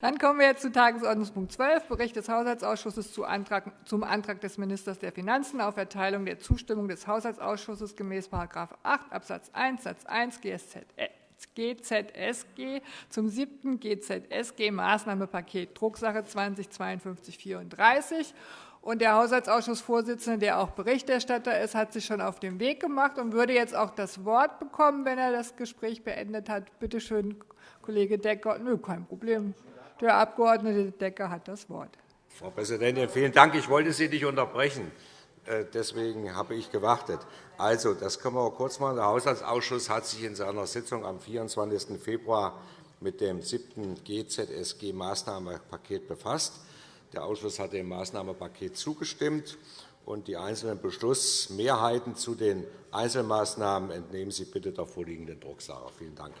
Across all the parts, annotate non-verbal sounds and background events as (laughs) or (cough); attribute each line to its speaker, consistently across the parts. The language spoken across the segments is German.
Speaker 1: Dann kommen wir jetzt zu Tagesordnungspunkt 12, Bericht des Haushaltsausschusses zum Antrag des Ministers der Finanzen auf Erteilung der Zustimmung des Haushaltsausschusses gemäß § 8 Abs. 1 Satz 1 GZSG zum siebten GZSG-Maßnahmenpaket Drucksache 20-5234. Der Haushaltsausschussvorsitzende, der auch Berichterstatter ist, hat sich schon auf den Weg gemacht und würde jetzt auch das Wort bekommen, wenn er das Gespräch beendet hat. Bitte schön, Kollege Decker. Nö, kein Problem. Der Abg. Decker hat das Wort.
Speaker 2: Frau Präsidentin, vielen Dank. Ich wollte Sie nicht unterbrechen. Äh, deswegen habe ich gewartet. Also, das können wir kurz machen. Der Haushaltsausschuss hat sich in seiner Sitzung am 24. Februar mit dem siebten GZSG-Maßnahmenpaket befasst. Der Ausschuss hat dem Maßnahmenpaket zugestimmt. und Die einzelnen Beschlussmehrheiten zu den Einzelmaßnahmen entnehmen Sie bitte der vorliegenden Drucksache. Vielen Dank.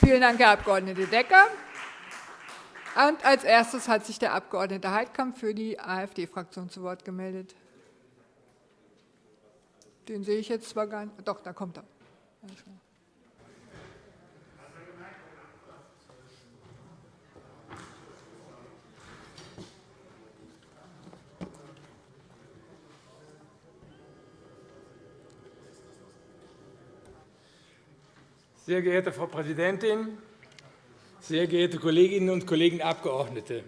Speaker 1: Vielen Dank, Herr Abg. Decker. Und als erstes hat sich der Abg. Heidkamp für die AfD-Fraktion zu Wort gemeldet. Den sehe ich jetzt zwar gar nicht. Doch, da kommt er.
Speaker 3: Sehr geehrte Frau Präsidentin, sehr geehrte Kolleginnen und Kollegen Abgeordnete!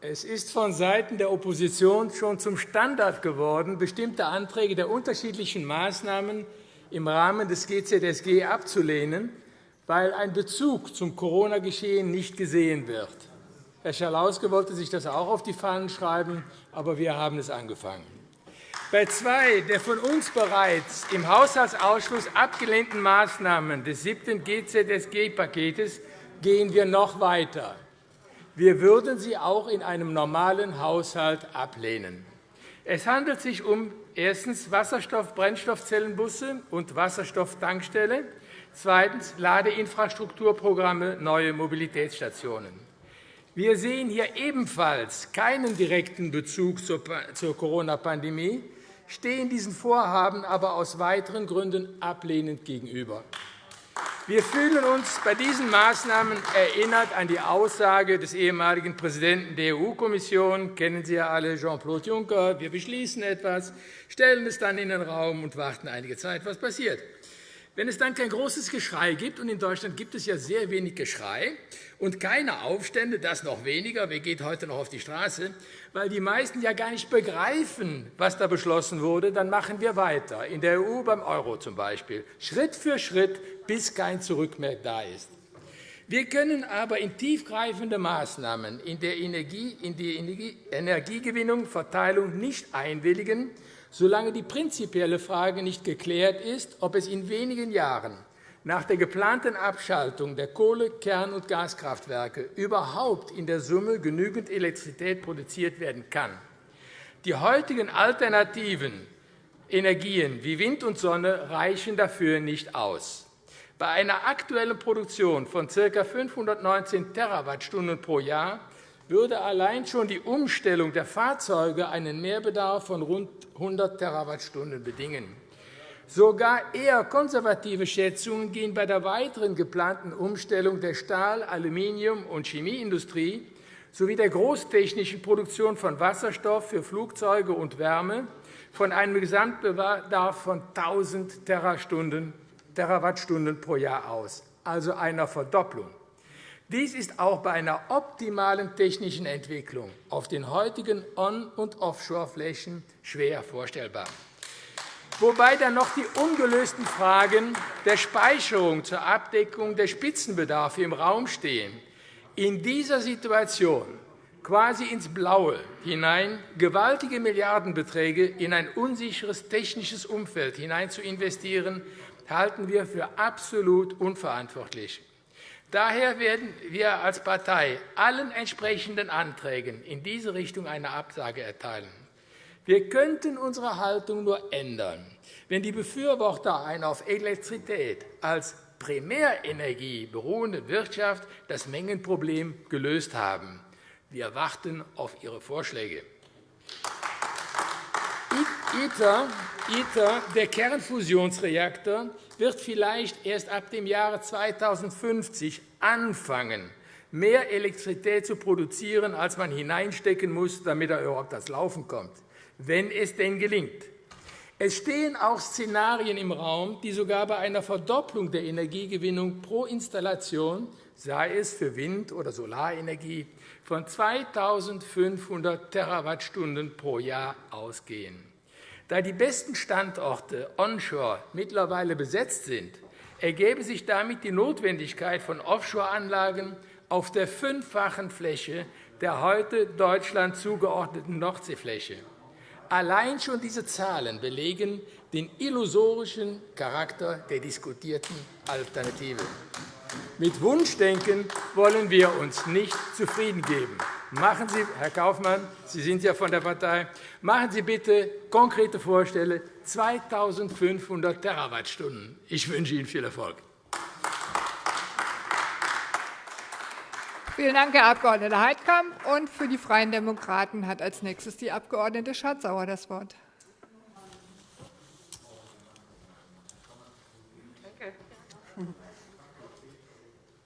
Speaker 3: Es ist vonseiten der Opposition schon zum Standard geworden, bestimmte Anträge der unterschiedlichen Maßnahmen im Rahmen des GZSG abzulehnen, weil ein Bezug zum Corona-Geschehen nicht gesehen wird. Herr Schalauske wollte sich das auch auf die Fahnen schreiben, aber wir haben es angefangen. Bei zwei der von uns bereits im Haushaltsausschuss abgelehnten Maßnahmen des siebten GZSG-Pakets gehen wir noch weiter. Wir würden sie auch in einem normalen Haushalt ablehnen. Es handelt sich um erstens Wasserstoff-Brennstoffzellenbusse und Wasserstofftankstelle, zweitens Ladeinfrastrukturprogramme, neue Mobilitätsstationen. Wir sehen hier ebenfalls keinen direkten Bezug zur Corona-Pandemie stehen diesen Vorhaben aber aus weiteren Gründen ablehnend gegenüber. Wir fühlen uns bei diesen Maßnahmen erinnert an die Aussage des ehemaligen Präsidenten der EU-Kommission, kennen Sie ja alle, Jean-Claude Juncker, wir beschließen etwas, stellen es dann in den Raum und warten einige Zeit, was passiert. Wenn es dann kein großes Geschrei gibt, und in Deutschland gibt es ja sehr wenig Geschrei und keine Aufstände, das noch weniger, wer geht heute noch auf die Straße, weil die meisten ja gar nicht begreifen, was da beschlossen wurde, dann machen wir weiter, in der EU beim Euro zum Beispiel, Schritt für Schritt, bis kein Zurück mehr da ist. Wir können aber in tiefgreifende Maßnahmen in, der Energie, in die Energiegewinnung, Verteilung nicht einwilligen, solange die prinzipielle Frage nicht geklärt ist, ob es in wenigen Jahren nach der geplanten Abschaltung der Kohle-, Kern- und Gaskraftwerke überhaupt in der Summe genügend Elektrizität produziert werden kann. Die heutigen alternativen Energien wie Wind und Sonne reichen dafür nicht aus. Bei einer aktuellen Produktion von ca. 519 Terawattstunden pro Jahr würde allein schon die Umstellung der Fahrzeuge einen Mehrbedarf von rund 100 Terawattstunden bedingen. Sogar eher konservative Schätzungen gehen bei der weiteren geplanten Umstellung der Stahl-, Aluminium- und Chemieindustrie sowie der großtechnischen Produktion von Wasserstoff für Flugzeuge und Wärme von einem Gesamtbedarf von 1.000 Terawattstunden pro Jahr aus, also einer Verdopplung. Dies ist auch bei einer optimalen technischen Entwicklung auf den heutigen On- und Offshore-Flächen schwer vorstellbar. Wobei dann noch die ungelösten Fragen der Speicherung zur Abdeckung der Spitzenbedarfe im Raum stehen. In dieser Situation quasi ins Blaue hinein gewaltige Milliardenbeträge in ein unsicheres technisches Umfeld hinein zu investieren, halten wir für absolut unverantwortlich. Daher werden wir als Partei allen entsprechenden Anträgen in diese Richtung eine Absage erteilen. Wir könnten unsere Haltung nur ändern, wenn die Befürworter einer auf Elektrizität als Primärenergie beruhende Wirtschaft das Mengenproblem gelöst haben. Wir warten auf Ihre Vorschläge. ITER, der Kernfusionsreaktor, wird vielleicht erst ab dem Jahre 2050 anfangen, mehr Elektrizität zu produzieren, als man hineinstecken muss, damit er überhaupt das Laufen kommt, wenn es denn gelingt. Es stehen auch Szenarien im Raum, die sogar bei einer Verdopplung der Energiegewinnung pro Installation, sei es für Wind- oder Solarenergie, von 2.500 Terawattstunden pro Jahr ausgehen. Da die besten Standorte onshore mittlerweile besetzt sind, ergebe sich damit die Notwendigkeit von Offshore-Anlagen auf der fünffachen Fläche der heute Deutschland zugeordneten Nordseefläche. Allein schon diese Zahlen belegen den illusorischen Charakter der diskutierten Alternative. Mit Wunschdenken wollen wir uns nicht zufrieden geben. Machen Sie, Herr Kaufmann, Sie sind ja von der Partei, machen Sie bitte konkrete Vorstellungen, 2.500 Terawattstunden. Ich wünsche Ihnen viel Erfolg.
Speaker 1: Vielen Dank, Herr Abg. Heidkamp. Und für die Freien Demokraten hat als nächstes die Abg. Schardt-Sauer das Wort.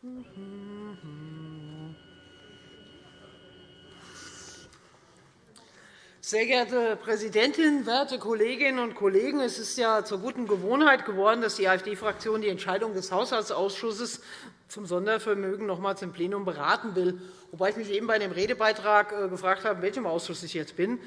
Speaker 1: (laughs) (laughs)
Speaker 4: Sehr geehrte Präsidentin, werte Kolleginnen und Kollegen! Es ist ja zur guten Gewohnheit geworden, dass die AfD-Fraktion die Entscheidung des Haushaltsausschusses zum Sondervermögen nochmals im Plenum beraten will, wobei ich mich eben bei dem Redebeitrag äh, gefragt habe, in welchem Ausschuss ich jetzt bin.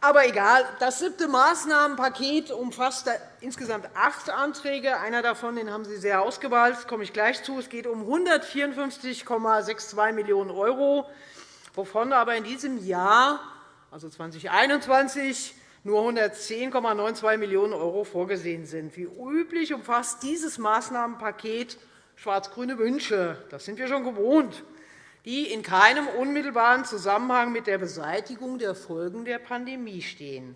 Speaker 4: Aber egal. Das siebte Maßnahmenpaket umfasst insgesamt acht Anträge. Einer davon den haben Sie sehr ausgewählt. komme ich gleich zu. Es geht um 154,62 Millionen €, wovon aber in diesem Jahr, also 2021, nur 110,92 Millionen € vorgesehen sind. Wie üblich umfasst dieses Maßnahmenpaket schwarz-grüne Wünsche. Das sind wir schon gewohnt die in keinem unmittelbaren Zusammenhang mit der Beseitigung der Folgen der Pandemie stehen.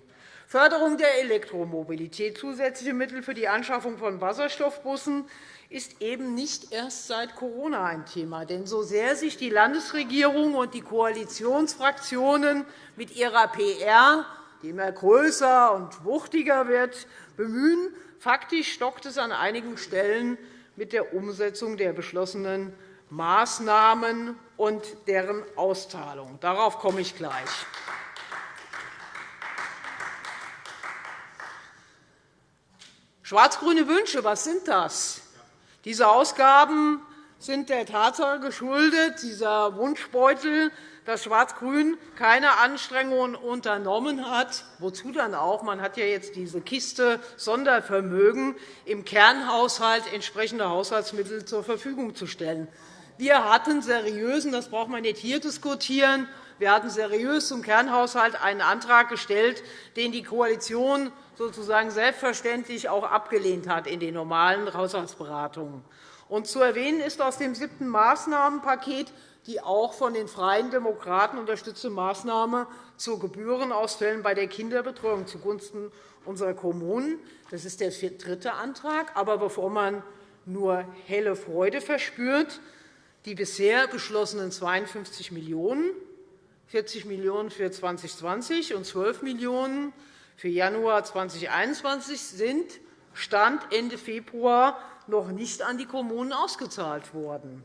Speaker 4: Förderung der Elektromobilität, zusätzliche Mittel für die Anschaffung von Wasserstoffbussen ist eben nicht erst seit Corona ein Thema. Denn so sehr sich die Landesregierung und die Koalitionsfraktionen mit ihrer PR, die immer größer und wuchtiger wird, bemühen, faktisch stockt es an einigen Stellen mit der Umsetzung der beschlossenen Maßnahmen und deren Auszahlung. Darauf komme ich gleich. Schwarz-grüne Wünsche, was sind das? Diese Ausgaben sind der Tatsache geschuldet, dieser Wunschbeutel, dass Schwarz-Grün keine Anstrengungen unternommen hat. Wozu dann auch? Man hat ja jetzt diese Kiste Sondervermögen im Kernhaushalt entsprechende Haushaltsmittel zur Verfügung zu stellen. Wir hatten seriösen, das braucht man nicht hier diskutieren, wir hatten seriös zum Kernhaushalt einen Antrag gestellt, den die Koalition sozusagen selbstverständlich auch abgelehnt hat in den normalen Haushaltsberatungen. Und zu erwähnen ist aus dem siebten Maßnahmenpaket die auch von den Freien Demokraten unterstützte Maßnahme zu Gebührenausfällen bei der Kinderbetreuung zugunsten unserer Kommunen. Das ist der dritte Antrag. Aber bevor man nur helle Freude verspürt, die bisher beschlossenen 52 Millionen €, 40 Millionen € für 2020 und 12 Millionen € für Januar 2021 sind Stand Ende Februar noch nicht an die Kommunen ausgezahlt worden.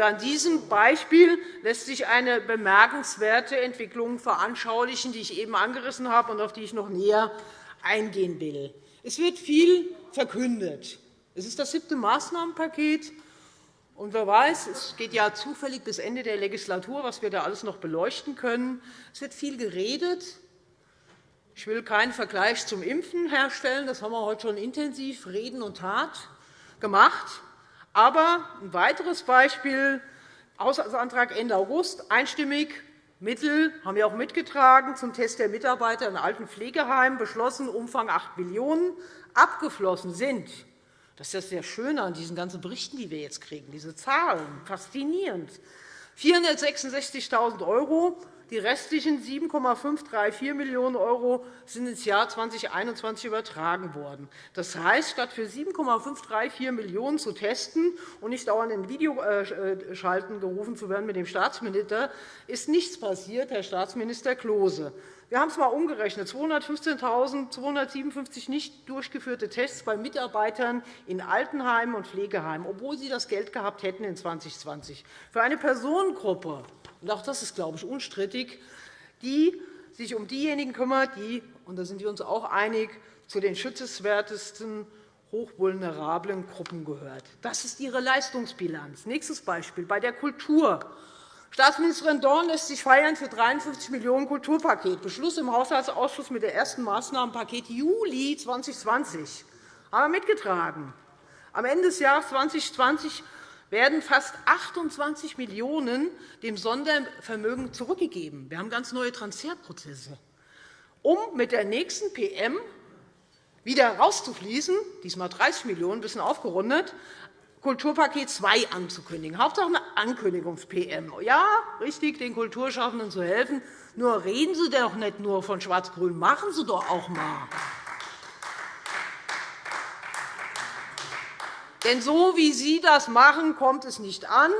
Speaker 4: an diesem Beispiel lässt sich eine bemerkenswerte Entwicklung veranschaulichen, die ich eben angerissen habe und auf die ich noch näher eingehen will. Es wird viel verkündet. Es ist das siebte Maßnahmenpaket. Und wer weiß, es geht ja zufällig bis Ende der Legislatur, was wir da alles noch beleuchten können. Es wird viel geredet. Ich will keinen Vergleich zum Impfen herstellen. Das haben wir heute schon intensiv Reden und Tat gemacht. Aber ein weiteres Beispiel, Haushaltsantrag Ende August, einstimmig Mittel haben wir auch mitgetragen zum Test der Mitarbeiter in alten Pflegeheimen, beschlossen, Umfang 8 Millionen €, abgeflossen sind das ist das sehr Schöne an diesen ganzen Berichten, die wir jetzt kriegen, diese Zahlen, faszinierend. 466.000 €. Die restlichen 7,534 Millionen € sind ins Jahr 2021 übertragen worden. Das heißt, statt für 7,534 Millionen € zu testen und nicht dauernd in Videoschalten gerufen zu werden mit dem Staatsminister, ist nichts passiert, Herr Staatsminister Klose. Wir haben es einmal umgerechnet. 215.257 nicht durchgeführte Tests bei Mitarbeitern in Altenheimen und Pflegeheimen, obwohl sie das Geld gehabt hätten in 2020. Für eine Personengruppe, und auch das ist, glaube ich, unstrittig, die sich um diejenigen kümmert, die, und da sind wir uns auch einig, zu den schützenswertesten hochvulnerablen Gruppen gehört. Das ist Ihre Leistungsbilanz. Nächstes Beispiel bei der Kultur. Staatsministerin Dorn lässt sich feiern für 53 Millionen € Kulturpaket. Beschluss im Haushaltsausschuss mit dem ersten Maßnahmenpaket Juli 2020 haben wir mitgetragen. Am Ende des Jahres 2020 werden fast 28 Millionen € dem Sondervermögen zurückgegeben. Wir haben ganz neue Transferprozesse, um mit der nächsten PM wieder rauszufließen, diesmal 30 Millionen €, ein bisschen aufgerundet, Kulturpaket 2 anzukündigen. Hauptsache eine Ankündigungs-PM. Ja, richtig, den Kulturschaffenden zu helfen. Nur reden Sie doch nicht nur von Schwarz-Grün, machen Sie doch auch einmal. Denn so wie Sie das machen, kommt es nicht an.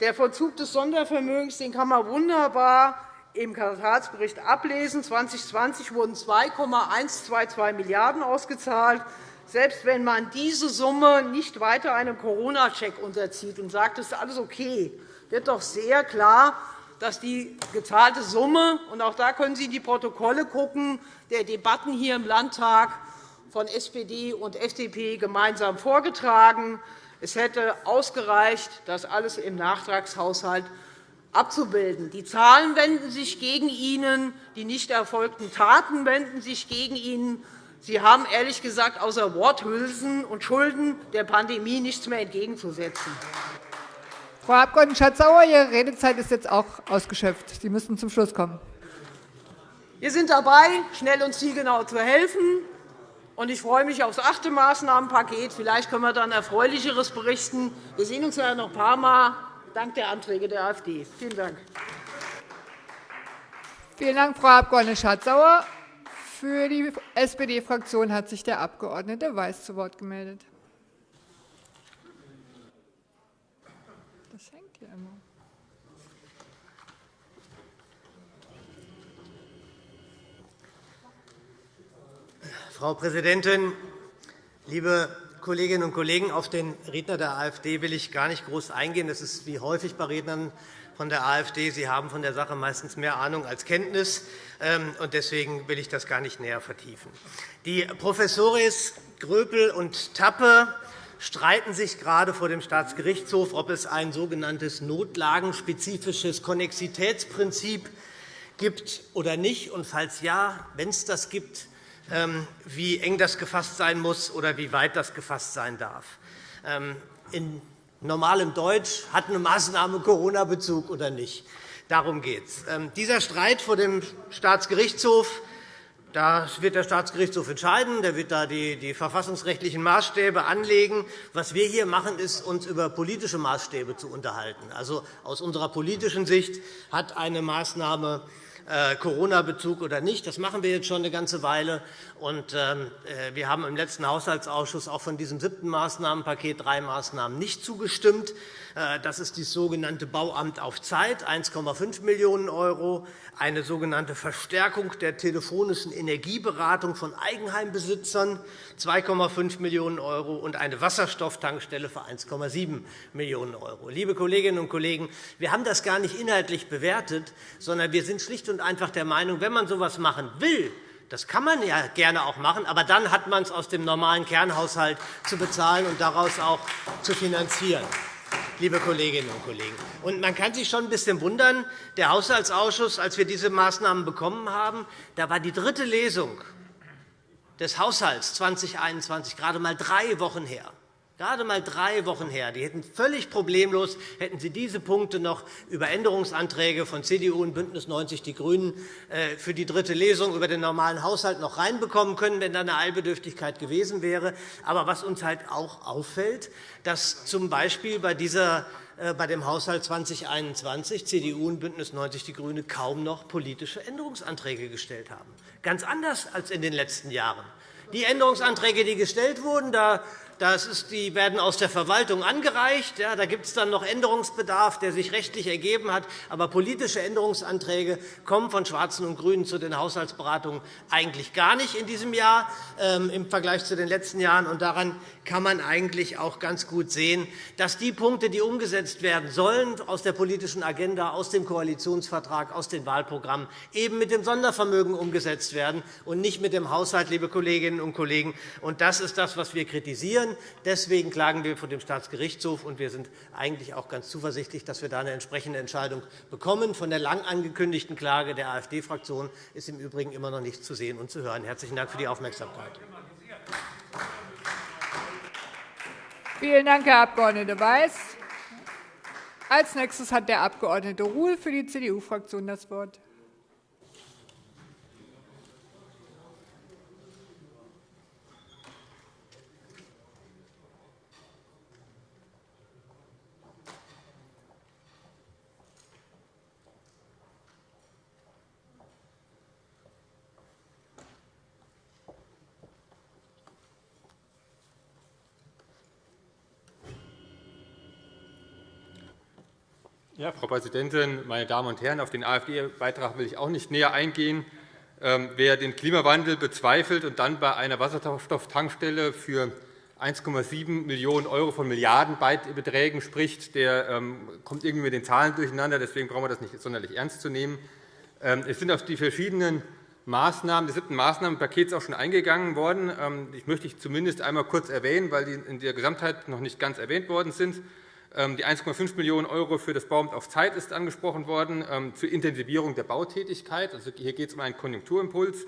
Speaker 4: Der Vollzug des Sondervermögens den kann man wunderbar im Quartalsbericht ablesen. 2020 wurden 2,122 Milliarden € ausgezahlt. Selbst wenn man diese Summe nicht weiter einem Corona-Check unterzieht und sagt, es ist alles okay, wird doch sehr klar, dass die gezahlte Summe – und auch da können Sie in die Protokolle schauen, der Debatten hier im Landtag von SPD und FDP gemeinsam vorgetragen. Es hätte ausgereicht, das alles im Nachtragshaushalt abzubilden. Die Zahlen wenden sich gegen Ihnen, die nicht erfolgten Taten wenden sich gegen Ihnen. Sie haben ehrlich gesagt außer Worthülsen und Schulden der Pandemie nichts mehr entgegenzusetzen.
Speaker 1: Frau Abg. Schatz-Sauer, Ihre Redezeit ist jetzt auch ausgeschöpft. Sie müssen zum Schluss kommen.
Speaker 4: Wir sind dabei, schnell und zielgenau zu helfen. Ich freue mich auf das achte Maßnahmenpaket. Vielleicht können wir dann Erfreulicheres berichten. Wir sehen uns ja noch ein paar Mal dank der Anträge der AfD. Vielen Dank.
Speaker 1: Vielen Dank, Frau Abg. Schardt-Sauer. Für die SPD-Fraktion hat sich der Abg. Weiß zu Wort gemeldet. Das hängt hier immer.
Speaker 5: Frau Präsidentin, liebe Kolleginnen und Kollegen! Auf den Redner der AfD will ich gar nicht groß eingehen. Das ist wie häufig bei Rednern von der AfD. Sie haben von der Sache meistens mehr Ahnung als Kenntnis. Ähm, deswegen will ich das gar nicht näher vertiefen. Die Professoris Gröpel und Tappe streiten sich gerade vor dem Staatsgerichtshof, ob es ein sogenanntes notlagenspezifisches Konnexitätsprinzip gibt oder nicht. Und falls ja, wenn es das gibt, wie eng das gefasst sein muss oder wie weit das gefasst sein darf. Ähm, in normalem Deutsch hat eine Maßnahme Corona-Bezug oder nicht. Darum geht es. Ähm, dieser Streit vor dem Staatsgerichtshof da wird der Staatsgerichtshof entscheiden. Der wird da die, verfassungsrechtlichen Maßstäbe anlegen. Was wir hier machen, ist, uns über politische Maßstäbe zu unterhalten. Also, aus unserer politischen Sicht hat eine Maßnahme Corona-Bezug oder nicht. Das machen wir jetzt schon eine ganze Weile. Und, ähm, äh, wir haben im letzten Haushaltsausschuss auch von diesem siebten Maßnahmenpaket drei Maßnahmen nicht zugestimmt. Äh, das ist das sogenannte Bauamt auf Zeit, 1,5 Millionen €, eine sogenannte Verstärkung der telefonischen Energieberatung von Eigenheimbesitzern, 2,5 Millionen € und eine Wasserstofftankstelle für 1,7 Millionen €. Liebe Kolleginnen und Kollegen, wir haben das gar nicht inhaltlich bewertet, sondern wir sind schlicht und einfach der Meinung, wenn man so etwas machen will, das kann man ja gerne auch machen, aber dann hat man es aus dem normalen Kernhaushalt zu bezahlen und daraus auch zu finanzieren liebe Kolleginnen und Kollegen. Und man kann sich schon ein bisschen wundern. Der Haushaltsausschuss, als wir diese Maßnahmen bekommen haben, da war die dritte Lesung des Haushalts 2021 gerade einmal drei Wochen her. Gerade einmal drei Wochen her. Die hätten völlig problemlos hätten Sie diese Punkte noch über Änderungsanträge von CDU und BÜNDNIS 90 die GRÜNEN äh, für die dritte Lesung über den normalen Haushalt noch reinbekommen können, wenn da eine Eilbedürftigkeit gewesen wäre. Aber was uns halt auch auffällt, dass z. B. bei dieser äh, bei dem Haushalt 2021 CDU und BÜNDNIS 90 die GRÜNEN kaum noch politische Änderungsanträge gestellt haben. Ganz anders als in den letzten Jahren. Die Änderungsanträge, die gestellt wurden, da Die werden aus der Verwaltung angereicht. Da gibt es dann noch Änderungsbedarf, der sich rechtlich ergeben hat. Aber politische Änderungsanträge kommen von Schwarzen und GRÜNEN zu den Haushaltsberatungen eigentlich gar nicht in diesem Jahr ähm, im Vergleich zu den letzten Jahren. Und daran kann man eigentlich auch ganz gut sehen, dass die Punkte, die umgesetzt werden sollen aus der politischen Agenda, aus dem Koalitionsvertrag, aus den Wahlprogrammen, eben mit dem Sondervermögen umgesetzt werden und nicht mit dem Haushalt, liebe Kolleginnen und Kollegen. Und das ist das, was wir kritisieren. Deswegen klagen wir vor dem Staatsgerichtshof, und wir sind eigentlich auch ganz zuversichtlich, dass wir da eine entsprechende Entscheidung bekommen. Von der lang angekündigten Klage der AfD-Fraktion ist im Übrigen immer noch nichts zu sehen und zu hören. Herzlichen Dank für die Aufmerksamkeit.
Speaker 1: Vielen Dank, Herr Abg. Weiß. Als nächstes hat der Abg. Ruhl für die CDU-Fraktion das Wort.
Speaker 6: Ja, Frau Präsidentin, meine Damen und Herren! Auf den AfD-Beitrag will ich auch nicht näher eingehen. Ähm, wer den Klimawandel bezweifelt und dann bei einer Wasserstofftankstelle für 1,7 Millionen € von Milliardenbeträgen spricht, der ähm, kommt irgendwie mit den Zahlen durcheinander. Deswegen brauchen wir das nicht sonderlich ernst zu nehmen. Ähm, es sind auf die verschiedenen Maßnahmen des siebten Maßnahmenpakets auch schon eingegangen worden. Ich möchte zumindest einmal kurz erwähnen, weil die in der Gesamtheit noch nicht ganz erwähnt worden sind. Ähm, die 1,5 Millionen € für das Bauamt auf Zeit ist angesprochen worden, ähm, zur Intensivierung der Bautätigkeit. Also hier geht es um einen Konjunkturimpuls.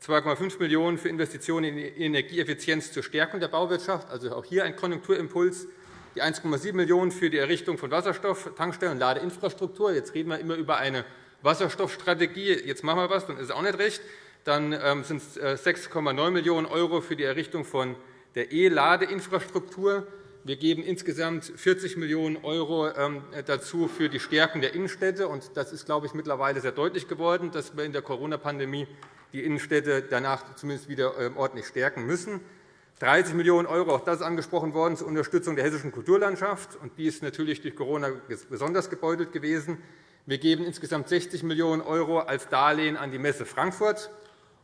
Speaker 6: 2,5 Millionen € für Investitionen in Energieeffizienz zur Stärkung der Bauwirtschaft, also auch hier ein Konjunkturimpuls. Die 1,7 Millionen € für die Errichtung von Wasserstofftankstellen und Ladeinfrastruktur. Jetzt reden wir immer über eine Wasserstoffstrategie. Jetzt machen wir etwas, dann ist es auch nicht recht. Dann sind es 6,9 Millionen € für die Errichtung von der E-Ladeinfrastruktur. Wir geben insgesamt 40 Millionen € ähm, dazu für die Stärkung der Innenstädte. Das ist, glaube ich, mittlerweile sehr deutlich geworden, dass wir in der Corona-Pandemie die Innenstädte danach zumindest wieder ähm, ordentlich stärken müssen. 30 Millionen €, auch das ist angesprochen worden, zur Unterstützung der hessischen Kulturlandschaft. Die ist natürlich durch Corona besonders gebeutelt gewesen. Wir geben insgesamt 60 Millionen € als Darlehen an die Messe Frankfurt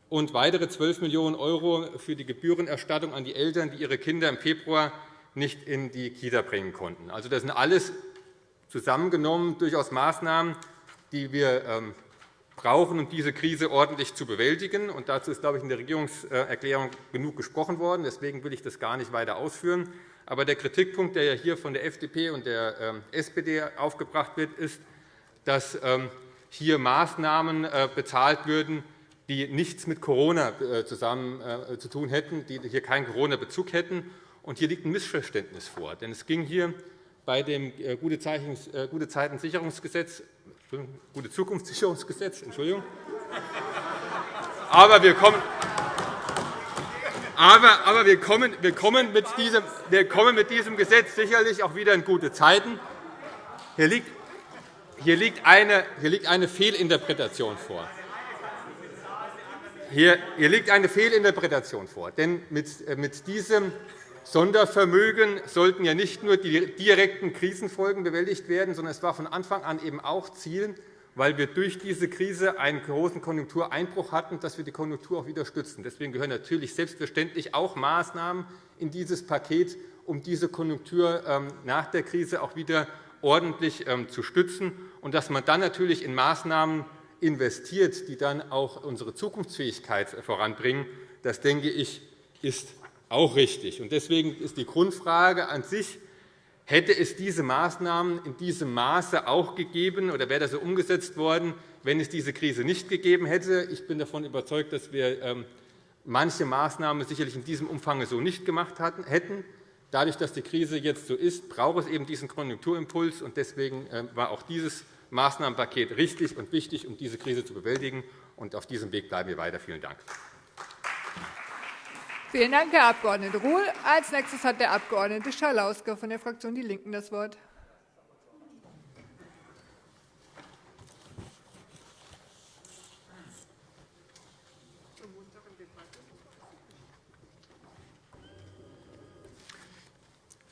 Speaker 6: und weitere 12 Millionen € für die Gebührenerstattung an die Eltern, die ihre Kinder im Februar nicht in die Kita bringen konnten. Also, das sind alles zusammengenommen durchaus Maßnahmen, die wir ähm, brauchen, um diese Krise ordentlich zu bewältigen. Und dazu ist, glaube ich, in der Regierungserklärung genug gesprochen worden. Deswegen will ich das gar nicht weiter ausführen. Aber der Kritikpunkt, der hier von der FDP und der ähm, SPD aufgebracht wird, ist, dass ähm, hier Maßnahmen äh, bezahlt würden, die nichts mit Corona äh, zusammen äh, zu tun hätten, die hier keinen Corona-Bezug hätten. Und hier liegt ein Missverständnis vor. Denn es ging hier bei dem äh, Gute äh, Zeitensicherungsgesetz, Gute Zukunftssicherungsgesetz, Entschuldigung. Aber wir kommen, aber, aber wir, kommen, wir, kommen mit diesem, wir kommen mit diesem Gesetz sicherlich auch wieder in gute Zeiten. Hier liegt, hier liegt, eine, hier liegt eine Fehlinterpretation vor. Hier, hier liegt eine Fehlinterpretation vor. Denn mit, äh, mit diesem Sondervermögen sollten ja nicht nur die direkten Krisenfolgen bewältigt werden, sondern es war von Anfang an eben auch Ziel, weil wir durch diese Krise einen großen Konjunktureinbruch hatten, dass wir die Konjunktur auch wieder stützen. Deswegen gehören natürlich selbstverständlich auch Maßnahmen in dieses Paket, um diese Konjunktur ähm, nach der Krise auch wieder ordentlich ähm, zu stützen. Und dass man dann natürlich in Maßnahmen investiert, die dann auch unsere Zukunftsfähigkeit voranbringen, das denke ich, ist auch richtig. Deswegen ist die Grundfrage an sich, hätte es diese Maßnahmen in diesem Maße auch gegeben oder wäre das so umgesetzt worden, wenn es diese Krise nicht gegeben hätte? Ich bin davon überzeugt, dass wir ähm, manche Maßnahmen sicherlich in diesem Umfang so nicht gemacht hätten. Dadurch, dass die Krise jetzt so ist, braucht es eben diesen Konjunkturimpuls. Deswegen ähm, war auch dieses Maßnahmenpaket richtig und wichtig, um diese Krise zu bewältigen. Auf diesem Weg bleiben wir weiter. Vielen Dank.
Speaker 1: Vielen Dank, Herr Abg. Ruhl. Als nächstes hat der Abg. Schalauske von der Fraktion DIE LINKEN das Wort.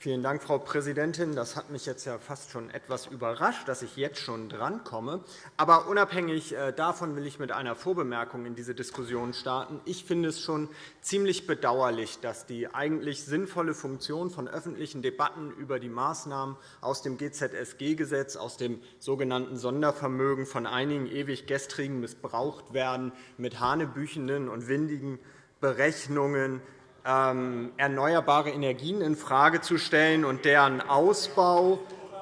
Speaker 7: Vielen Dank, Frau Präsidentin. Das hat mich jetzt ja fast schon etwas überrascht, dass ich jetzt schon drankomme. Aber unabhängig äh, davon will ich mit einer Vorbemerkung in diese Diskussion starten. Ich finde es schon ziemlich bedauerlich, dass die eigentlich sinnvolle Funktion von öffentlichen Debatten über die Maßnahmen aus dem GZSG-Gesetz, aus dem sogenannten Sondervermögen von einigen ewig gestrigen missbraucht werden mit hanebüchenden und windigen Berechnungen erneuerbare Energien infrage zu stellen und deren Ausbau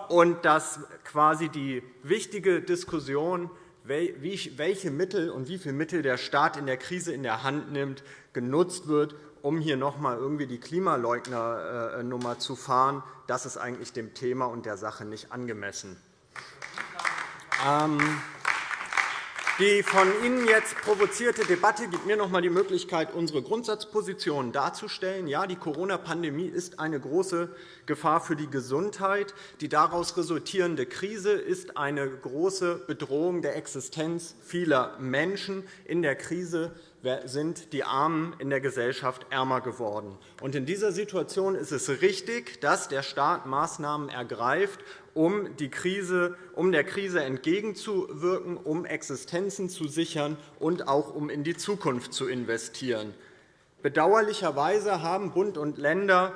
Speaker 7: und dass quasi die wichtige Diskussion, welche Mittel und wie viele Mittel der Staat in der Krise in der Hand nimmt, genutzt wird, um hier noch einmal irgendwie die Klimaleugner-Nummer zu fahren. Das ist eigentlich dem Thema und der Sache nicht angemessen. Ähm, die von Ihnen jetzt provozierte Debatte gibt mir noch einmal die Möglichkeit, unsere Grundsatzpositionen darzustellen. Ja, die Corona-Pandemie ist eine große Gefahr für die Gesundheit. Die daraus resultierende Krise ist eine große Bedrohung der Existenz vieler Menschen. In der Krise sind die Armen in der Gesellschaft ärmer geworden. In dieser Situation ist es richtig, dass der Staat Maßnahmen ergreift, um, die Krise, um der Krise entgegenzuwirken, um Existenzen zu sichern und auch um in die Zukunft zu investieren. Bedauerlicherweise haben Bund und Länder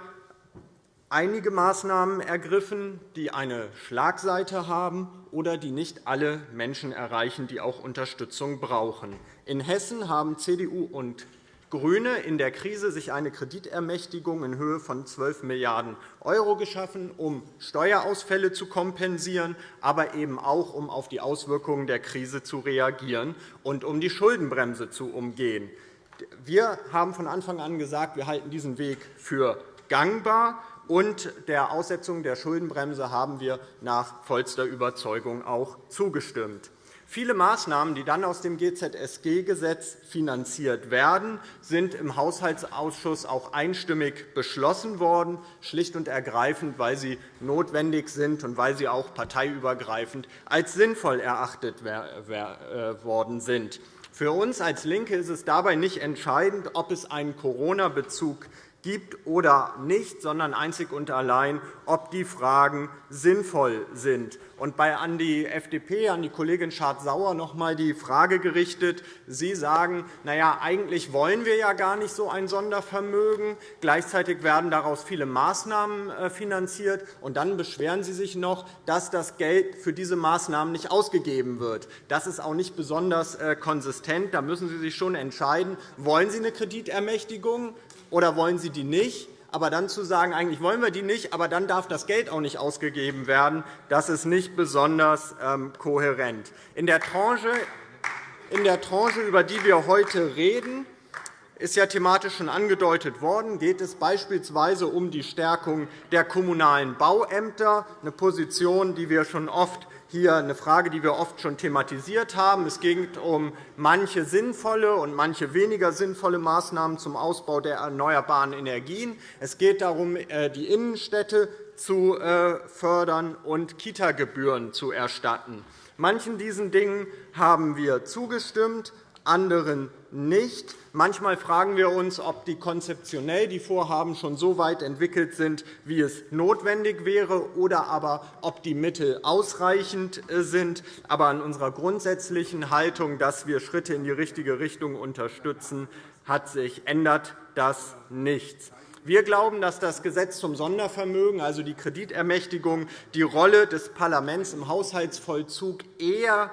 Speaker 7: einige Maßnahmen ergriffen, die eine Schlagseite haben oder die nicht alle Menschen erreichen, die auch Unterstützung brauchen. In Hessen haben CDU und GRÜNE in der Krise sich eine Kreditermächtigung in Höhe von 12 Milliarden € geschaffen, um Steuerausfälle zu kompensieren, aber eben auch, um auf die Auswirkungen der Krise zu reagieren und um die Schuldenbremse zu umgehen. Wir haben von Anfang an gesagt, wir halten diesen Weg für gangbar und der Aussetzung der Schuldenbremse haben wir nach vollster Überzeugung auch zugestimmt. Viele Maßnahmen, die dann aus dem GZSG-Gesetz finanziert werden, sind im Haushaltsausschuss auch einstimmig beschlossen worden, schlicht und ergreifend, weil sie notwendig sind und weil sie auch parteiübergreifend als sinnvoll erachtet äh, worden sind. Für uns als LINKE ist es dabei nicht entscheidend, ob es einen Corona-Bezug gibt oder nicht, sondern einzig und allein, ob die Fragen sinnvoll sind. Und an die FDP, an die Kollegin Schardt-Sauer noch einmal die Frage gerichtet. Sie sagen, na ja, eigentlich wollen wir ja gar nicht so ein Sondervermögen. Gleichzeitig werden daraus viele Maßnahmen äh, finanziert. Und dann beschweren Sie sich noch, dass das Geld für diese Maßnahmen nicht ausgegeben wird. Das ist auch nicht besonders äh, konsistent. Da müssen Sie sich schon entscheiden, wollen Sie eine Kreditermächtigung oder wollen Sie die nicht? Aber dann zu sagen, eigentlich wollen wir die nicht, aber dann darf das Geld auch nicht ausgegeben werden, das ist nicht besonders ähm, kohärent. In der Tranche, in der Tranche, über die wir heute reden, ist ja thematisch schon angedeutet worden, geht es beispielsweise um die Stärkung der kommunalen Bauämter, eine Position, die wir schon oft hier eine Frage, die wir oft schon thematisiert haben. Es geht um manche sinnvolle und manche weniger sinnvolle Maßnahmen zum Ausbau der erneuerbaren Energien. Es geht darum, äh, die Innenstädte zu äh, fördern und Kita-Gebühren zu erstatten. Manchen diesen Dingen haben wir zugestimmt, anderen nicht. Manchmal fragen wir uns, ob die konzeptionell die Vorhaben schon so weit entwickelt sind, wie es notwendig wäre, oder aber ob die Mittel ausreichend äh, sind. Aber an unserer grundsätzlichen Haltung, dass wir Schritte in die richtige Richtung unterstützen, hat sich ändert das nichts. Wir glauben, dass das Gesetz zum Sondervermögen, also die Kreditermächtigung, die Rolle des Parlaments im Haushaltsvollzug eher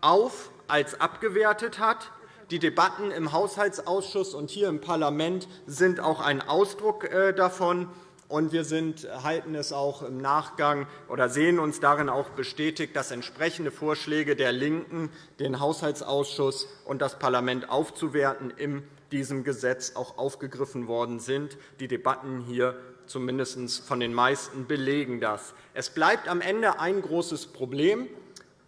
Speaker 7: auf als abgewertet hat. Die Debatten im Haushaltsausschuss und hier im Parlament sind auch ein Ausdruck äh, davon. Und wir sind, halten es auch im Nachgang oder sehen uns darin auch bestätigt, dass entsprechende Vorschläge der LINKEN, den Haushaltsausschuss und das Parlament aufzuwerten, in diesem Gesetz auch aufgegriffen worden sind. Die Debatten hier zumindest von den meisten belegen das. Es bleibt am Ende ein großes Problem.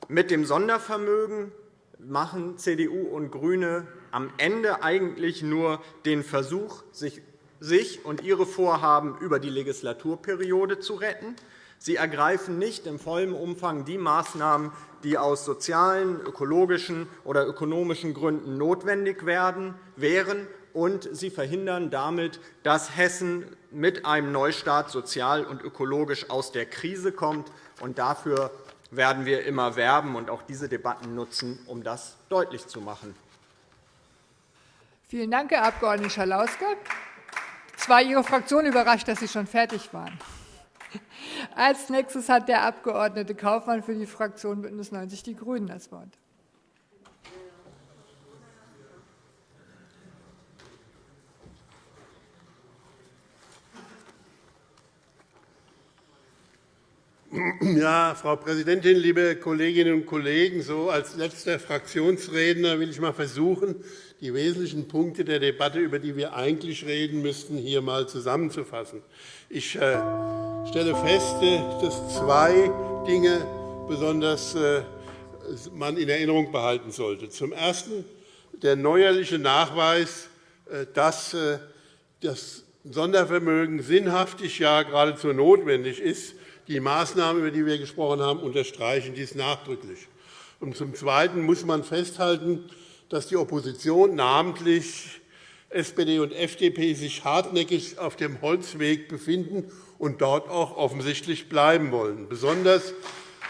Speaker 7: Mit dem Sondervermögen machen CDU und GRÜNE am Ende eigentlich nur den Versuch, sich und ihre Vorhaben über die Legislaturperiode zu retten. Sie ergreifen nicht im vollen Umfang die Maßnahmen, die aus sozialen, ökologischen oder ökonomischen Gründen notwendig wären, und Sie verhindern damit, dass Hessen mit einem Neustart sozial und ökologisch aus der Krise kommt. Und dafür werden wir immer werben und auch diese Debatten nutzen, um das deutlich zu machen.
Speaker 1: Vielen Dank, Herr Abg. Schalauske. Es war Ihre Fraktion überrascht, dass Sie schon fertig waren. Als nächstes hat der Abg. Kaufmann für die Fraktion BÜNDNIS 90 die GRÜNEN das Wort.
Speaker 8: Ja, Frau Präsidentin, liebe Kolleginnen und Kollegen! So als letzter Fraktionsredner will ich einmal versuchen, die wesentlichen Punkte der Debatte, über die wir eigentlich reden müssten, hier einmal zusammenzufassen. Ich äh, stelle fest, äh, dass zwei Dinge besonders äh, man in Erinnerung behalten sollte. Zum Ersten der neuerliche Nachweis, dass das Sondervermögen sinnhaftig, ja geradezu notwendig ist. Die Maßnahmen, über die wir gesprochen haben, unterstreichen dies nachdrücklich. Und zum Zweiten muss man festhalten, dass die Opposition, namentlich SPD und FDP, sich hartnäckig auf dem Holzweg befinden und dort auch offensichtlich bleiben wollen. Besonders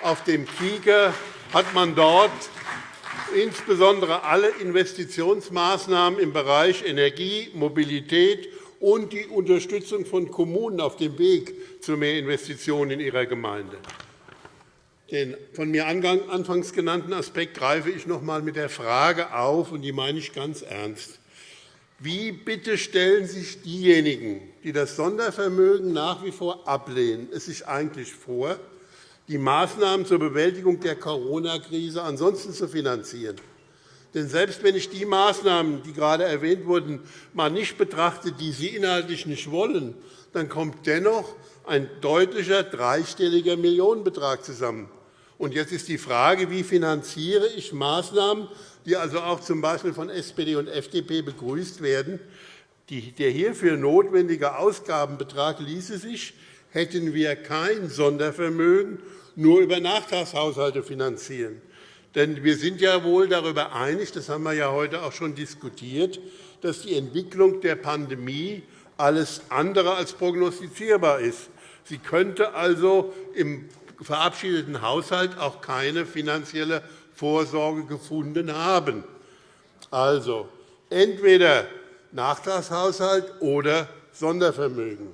Speaker 8: auf dem Kieker hat man dort insbesondere alle Investitionsmaßnahmen im Bereich Energie, Mobilität und die Unterstützung von Kommunen auf dem Weg zu mehr Investitionen in ihrer Gemeinde. Den von mir anfangs genannten Aspekt greife ich noch einmal mit der Frage auf, und die meine ich ganz ernst. Wie bitte stellen sich diejenigen, die das Sondervermögen nach wie vor ablehnen, es sich eigentlich vor, die Maßnahmen zur Bewältigung der Corona-Krise ansonsten zu finanzieren? Denn selbst wenn ich die Maßnahmen, die gerade erwähnt wurden, mal nicht betrachte, die Sie inhaltlich nicht wollen, dann kommt dennoch ein deutlicher dreistelliger Millionenbetrag zusammen. Und jetzt ist die Frage, wie finanziere ich Maßnahmen, die also auch z. B. von SPD und FDP begrüßt werden. Der hierfür notwendige Ausgabenbetrag ließe sich, hätten wir kein Sondervermögen, nur über Nachtragshaushalte finanzieren. Denn wir sind ja wohl darüber einig, das haben wir ja heute auch schon diskutiert, dass die Entwicklung der Pandemie alles andere als prognostizierbar ist. Sie könnte also im verabschiedeten Haushalt auch keine finanzielle Vorsorge gefunden haben. Also entweder Nachtragshaushalt oder Sondervermögen.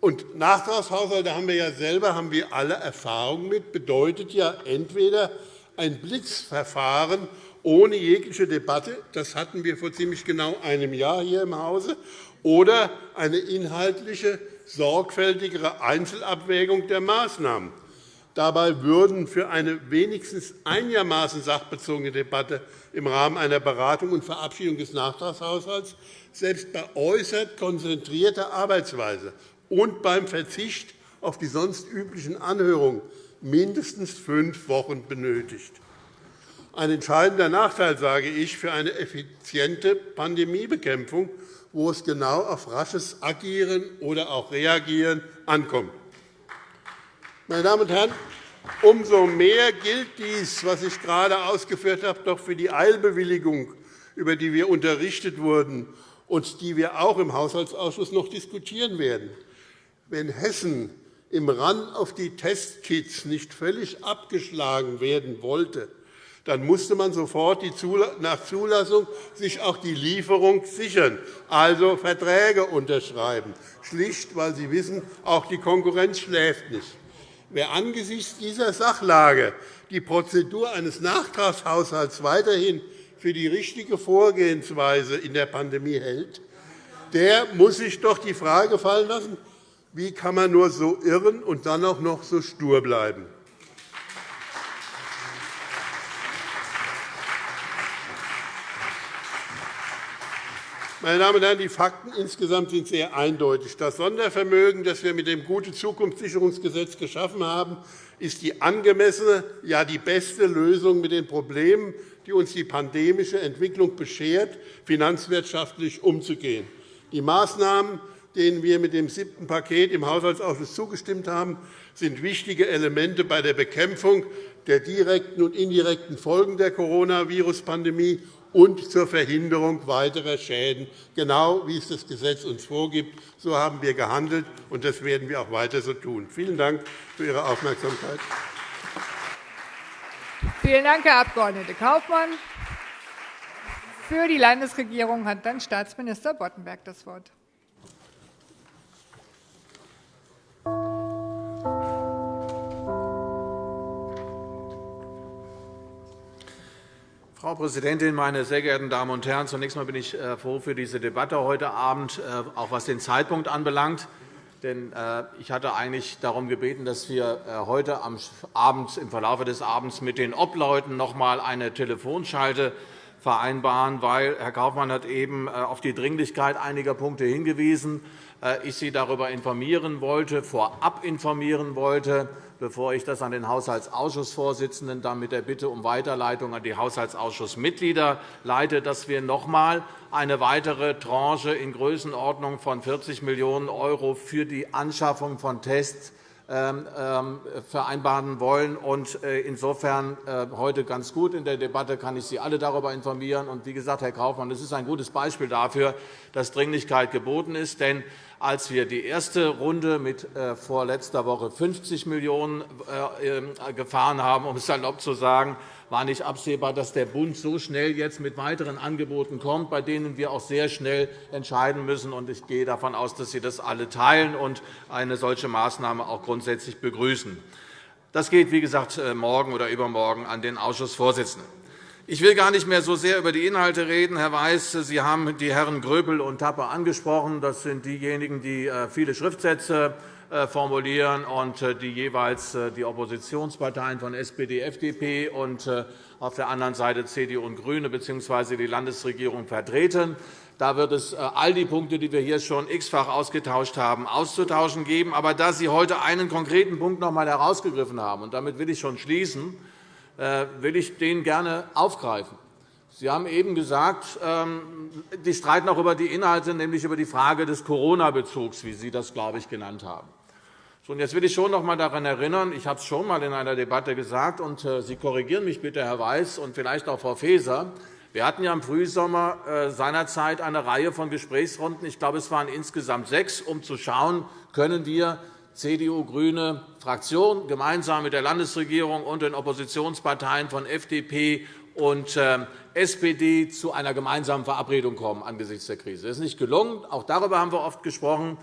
Speaker 8: Und Nachtragshaushalte haben wir ja selber haben wir alle Erfahrung mit, bedeutet ja entweder ein Blitzverfahren ohne jegliche Debatte, das hatten wir vor ziemlich genau einem Jahr hier im Hause, oder eine inhaltliche, sorgfältigere Einzelabwägung der Maßnahmen. Dabei würden für eine wenigstens einigermaßen sachbezogene Debatte im Rahmen einer Beratung und Verabschiedung des Nachtragshaushalts selbst bei äußerst konzentrierter Arbeitsweise und beim Verzicht auf die sonst üblichen Anhörungen mindestens fünf Wochen benötigt. Ein entscheidender Nachteil, sage ich, für eine effiziente Pandemiebekämpfung, wo es genau auf rasches Agieren oder auch Reagieren ankommt. Meine Damen und Herren, umso mehr gilt dies, was ich gerade ausgeführt habe, doch für die Eilbewilligung, über die wir unterrichtet wurden und die wir auch im Haushaltsausschuss noch diskutieren werden. Wenn Hessen im Run auf die Testkits nicht völlig abgeschlagen werden wollte, dann musste man sofort nach Zulassung sich auch die Lieferung sichern, also Verträge unterschreiben, schlicht, weil Sie wissen, auch die Konkurrenz schläft nicht. Wer angesichts dieser Sachlage die Prozedur eines Nachtragshaushalts weiterhin für die richtige Vorgehensweise in der Pandemie hält, der muss sich doch die Frage fallen lassen, wie kann man nur so irren und dann auch noch so stur bleiben. Meine Damen und Herren, die Fakten insgesamt sind sehr eindeutig. Das Sondervermögen, das wir mit dem Gute-Zukunftssicherungsgesetz geschaffen haben, ist die angemessene, ja die beste Lösung mit den Problemen, die uns die pandemische Entwicklung beschert, finanzwirtschaftlich umzugehen. Die Maßnahmen, denen wir mit dem siebten Paket im Haushaltsausschuss zugestimmt haben, sind wichtige Elemente bei der Bekämpfung der direkten und indirekten Folgen der Coronavirus-Pandemie und zur Verhinderung weiterer Schäden, genau wie es das Gesetz uns vorgibt. So haben wir gehandelt, und das werden wir auch weiter so tun. Vielen Dank für Ihre Aufmerksamkeit.
Speaker 1: Vielen Dank, Herr Abg. Kaufmann. Für die Landesregierung hat dann Staatsminister Boddenberg das Wort.
Speaker 9: Frau Präsidentin, meine sehr geehrten Damen und Herren! Zunächst einmal bin ich äh, froh für diese Debatte heute Abend, äh, auch was den Zeitpunkt anbelangt. Denn äh, ich hatte eigentlich darum gebeten, dass wir heute Abend, im Verlauf des Abends mit den Obleuten noch einmal eine Telefonschalte vereinbaren, weil Herr Kaufmann hat eben auf die Dringlichkeit einiger Punkte hingewiesen. Ich Sie darüber informieren wollte, vorab informieren wollte, bevor ich das an den Haushaltsausschussvorsitzenden dann mit der Bitte um Weiterleitung an die Haushaltsausschussmitglieder leite, dass wir noch einmal eine weitere Tranche in Größenordnung von 40 Millionen € für die Anschaffung von Tests vereinbaren wollen. Äh, insofern äh, heute ganz gut in der Debatte kann ich Sie alle darüber informieren. Und wie gesagt, Herr Kaufmann, das ist ein gutes Beispiel dafür, dass Dringlichkeit geboten ist. Denn als wir die erste Runde mit äh, vor letzter Woche 50 Millionen € gefahren haben, um es salopp zu sagen, war nicht absehbar, dass der Bund so schnell jetzt mit weiteren Angeboten kommt, bei denen wir auch sehr schnell entscheiden müssen. Ich gehe davon aus, dass Sie das alle teilen und eine solche Maßnahme auch grundsätzlich begrüßen. Das geht, wie gesagt, äh, morgen oder übermorgen an den Ausschussvorsitzenden. Ich will gar nicht mehr so sehr über die Inhalte reden. Herr Weiß, Sie haben die Herren Gröbel und Tapper angesprochen. Das sind diejenigen, die äh, viele Schriftsätze formulieren und äh, die jeweils äh, die Oppositionsparteien von SPD, FDP und auf der anderen Seite CDU und GRÜNE bzw. die Landesregierung vertreten. Da wird es all die Punkte, die wir hier schon x-fach ausgetauscht haben, auszutauschen geben. Aber da Sie heute einen konkreten Punkt noch einmal herausgegriffen haben, und damit will ich schon schließen, will ich den gerne aufgreifen. Sie haben eben gesagt, ähm, die streiten auch über die Inhalte, nämlich über die Frage des Corona-Bezugs, wie Sie das, glaube ich, genannt haben. Und jetzt will ich schon noch einmal daran erinnern, ich habe es schon einmal in einer Debatte gesagt, und äh, Sie korrigieren mich bitte, Herr Weiß, und vielleicht auch Frau Faeser. Wir hatten ja im Frühsommer äh, seinerzeit eine Reihe von Gesprächsrunden. Ich glaube, es waren insgesamt sechs, um zu schauen, können wir CDU, GRÜNE, Fraktion gemeinsam mit der Landesregierung und den Oppositionsparteien von FDP und äh, SPD zu einer gemeinsamen Verabredung kommen angesichts der Krise. Das ist nicht gelungen. Auch darüber haben wir oft gesprochen.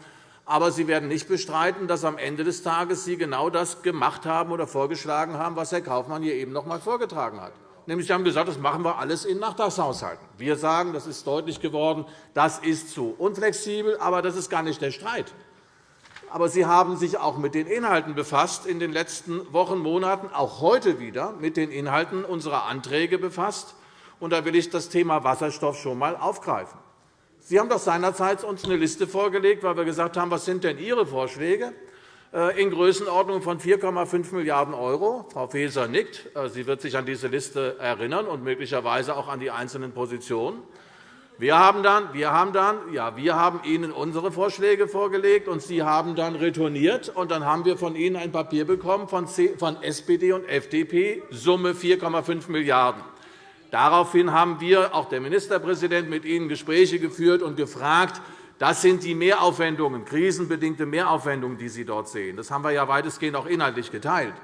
Speaker 9: Aber Sie werden nicht bestreiten, dass am Ende des Tages Sie genau das gemacht haben oder vorgeschlagen haben, was Herr Kaufmann hier eben noch einmal vorgetragen hat. Nämlich, Sie haben gesagt, das machen wir alles in Nachtragshaushalten. Wir sagen, das ist deutlich geworden, das ist zu unflexibel, aber das ist gar nicht der Streit. Aber Sie haben sich auch mit den Inhalten befasst in den letzten Wochen, Monaten, auch heute wieder mit den Inhalten unserer Anträge befasst. Und da will ich das Thema Wasserstoff schon einmal aufgreifen. Sie haben doch seinerzeit uns eine Liste vorgelegt, weil wir gesagt haben, was sind denn Ihre Vorschläge äh, in Größenordnung von 4,5 Milliarden €. Frau Faeser nickt. Äh, sie wird sich an diese Liste erinnern und möglicherweise auch an die einzelnen Positionen. Wir haben dann, wir haben dann, ja, wir haben Ihnen unsere Vorschläge vorgelegt, und Sie haben dann retourniert. Und dann haben wir von Ihnen ein Papier bekommen von SPD und FDP, Summe 4,5 Milliarden €. Daraufhin haben wir, auch der Ministerpräsident, mit Ihnen Gespräche geführt und gefragt, das sind die Mehraufwendungen, krisenbedingte Mehraufwendungen, die Sie dort sehen. Das haben wir ja weitestgehend auch inhaltlich geteilt.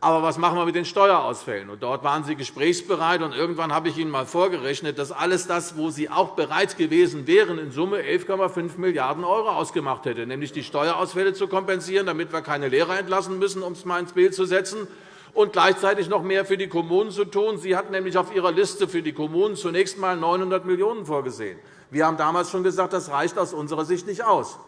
Speaker 9: Aber was machen wir mit den Steuerausfällen? Und dort waren Sie gesprächsbereit. Und irgendwann habe ich Ihnen einmal vorgerechnet, dass alles das, wo Sie auch bereit gewesen wären, in Summe 11,5 Milliarden € ausgemacht hätte, nämlich die Steuerausfälle zu kompensieren, damit wir keine Lehrer entlassen müssen, um es einmal ins Bild zu setzen, und gleichzeitig noch mehr für die Kommunen zu tun. Sie hat nämlich auf Ihrer Liste für die Kommunen zunächst einmal 900 Millionen € vorgesehen. Wir haben damals schon gesagt, das reicht aus unserer Sicht nicht aus.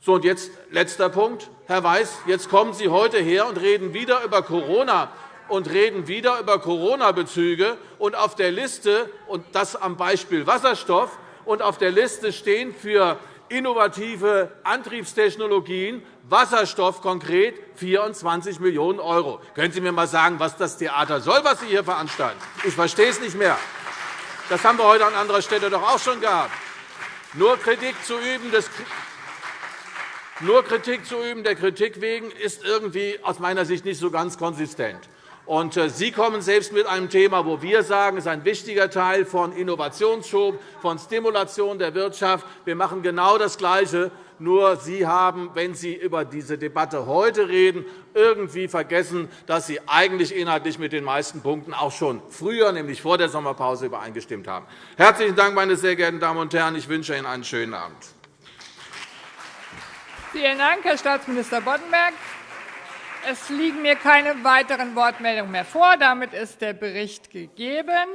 Speaker 9: So, und jetzt letzter Punkt. Herr Weiß, jetzt kommen Sie heute her und reden wieder über Corona und reden wieder über Corona-Bezüge. Und auf der Liste, und das am Beispiel Wasserstoff, und auf der Liste stehen für innovative Antriebstechnologien, Wasserstoff konkret 24 Millionen €. Können Sie mir einmal sagen, was das Theater soll, was Sie hier veranstalten? Ich verstehe es nicht mehr. Das haben wir heute an anderer Stelle doch auch schon gehabt. Nur Kritik zu üben, des nur Kritik zu üben der Kritik wegen ist irgendwie aus meiner Sicht nicht so ganz konsistent. Und äh, Sie kommen selbst mit einem Thema, wo wir sagen, es ist ein wichtiger Teil von Innovationsschub, von Stimulation der Wirtschaft. Wir machen genau das Gleiche. Nur Sie haben, wenn Sie über diese Debatte heute reden, irgendwie vergessen, dass Sie eigentlich inhaltlich mit den meisten Punkten auch schon früher, nämlich vor der Sommerpause, übereingestimmt haben. Herzlichen Dank, meine sehr geehrten Damen und Herren. Ich wünsche Ihnen einen schönen Abend.
Speaker 1: Vielen Dank, Herr Staatsminister Boddenberg. Es liegen mir keine weiteren Wortmeldungen mehr vor. Damit ist der Bericht gegeben.